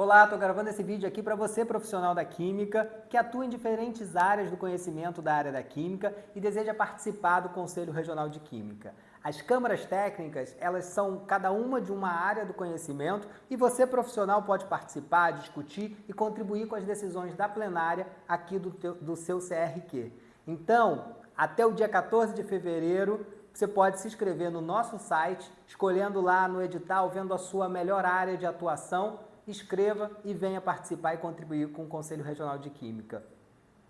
Olá, estou gravando esse vídeo aqui para você, profissional da Química, que atua em diferentes áreas do conhecimento da área da Química e deseja participar do Conselho Regional de Química. As câmaras técnicas, elas são cada uma de uma área do conhecimento e você, profissional, pode participar, discutir e contribuir com as decisões da plenária aqui do, teu, do seu CRQ. Então, até o dia 14 de fevereiro, você pode se inscrever no nosso site, escolhendo lá no edital, vendo a sua melhor área de atuação escreva e venha participar e contribuir com o Conselho Regional de Química.